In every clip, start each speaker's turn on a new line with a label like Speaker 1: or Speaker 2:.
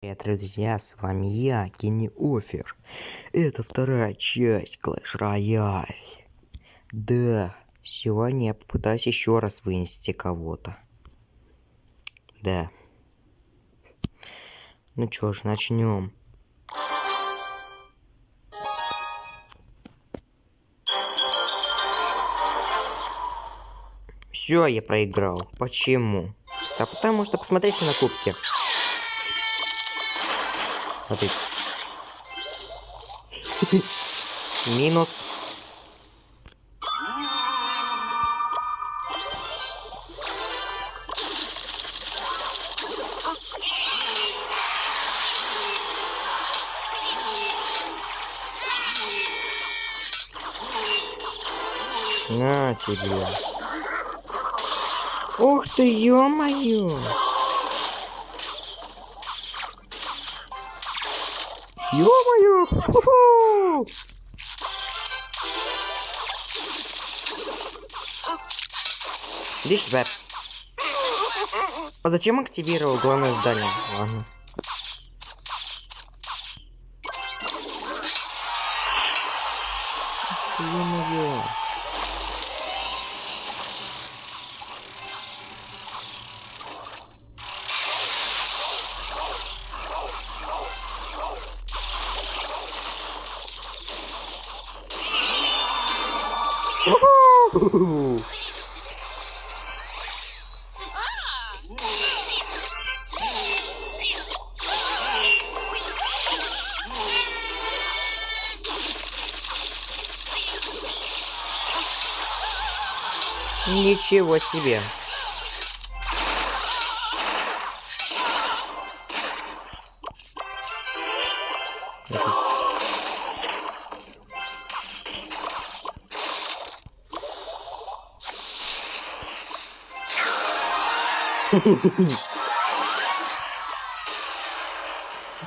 Speaker 1: Привет, друзья, с вами я, Кенни Офер. Это вторая часть Clash Royale. Да, сегодня я попытаюсь еще раз вынести кого-то. Да. Ну чё ж, начнем. Все, я проиграл. Почему? Да потому что посмотрите на кубки. Смотри. Минус. На тебе. Ух ты, ё-моё! Ё-моё! Видишь, Вэп? А зачем активировал главное здание? Ладно. Ё-моё! Ничего себе.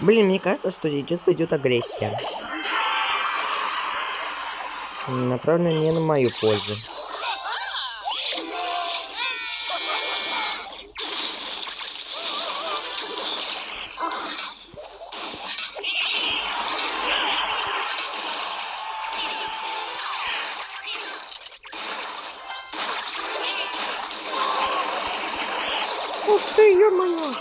Speaker 1: Блин, мне кажется, что сейчас пойдет агрессия. Направлена не на мою пользу. Ты, ё-моё!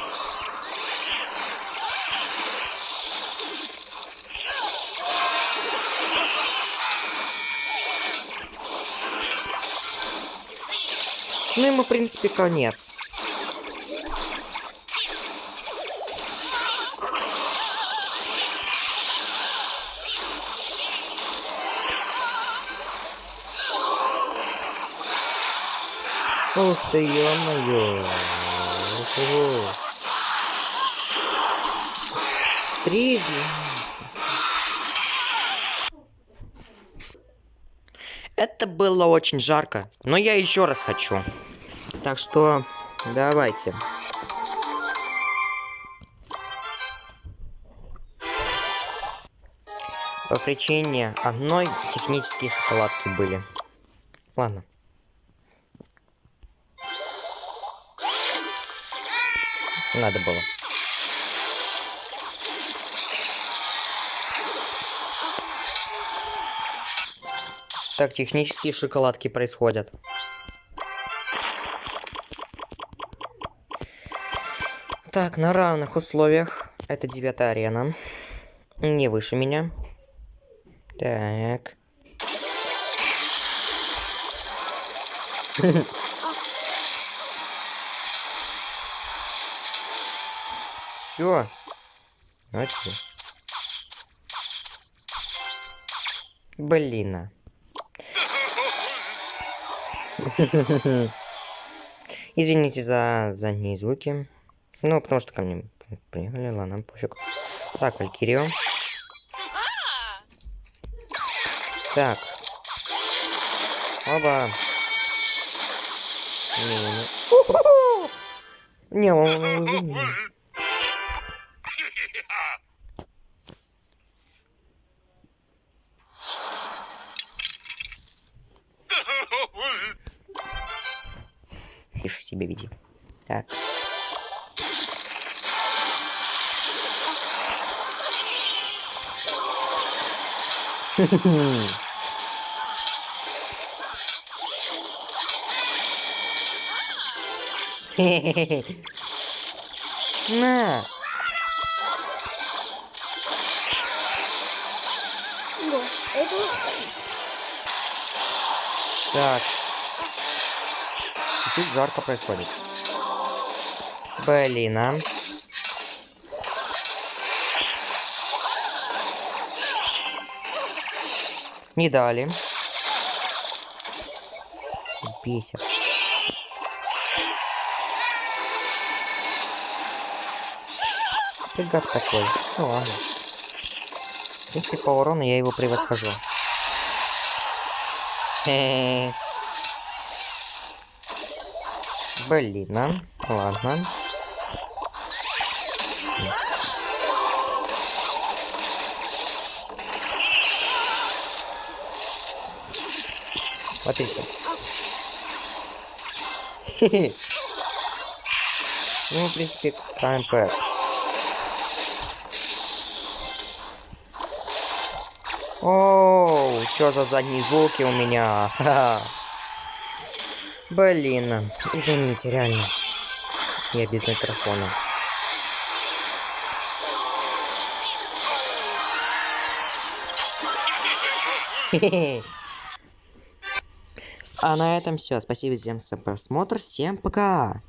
Speaker 1: Ну, ему, в принципе, конец. Ух ты, ё-моё! Ого. Три. Это было очень жарко, но я еще раз хочу. Так что давайте. По причине одной технические шоколадки были. Ладно. Надо было. Так технические шоколадки происходят. Так, на равных условиях. Это девятая арена. Не выше меня. Так. Все. Окей. Блин. а. Извините за задние звуки. Ну, потому что ко мне приехали, ладно, пофиг. Так, Валькирио. Так. Оба. Не, не, он не. Тише себя веди. Так. На!
Speaker 2: О, это...
Speaker 1: Так. Чуть жарко происходит. Блин, а. Не дали. Бесит. Ты такой. Ну ладно. В принципе, по урону я его превосхожу. Блин, а? ладно. Смотрите. Ну, в принципе, КМПС. Оу, что за задние звуки у меня? Ха-ха. Блин, извините, реально. Я без микрофона. А на этом все. Спасибо всем за просмотр. Всем пока.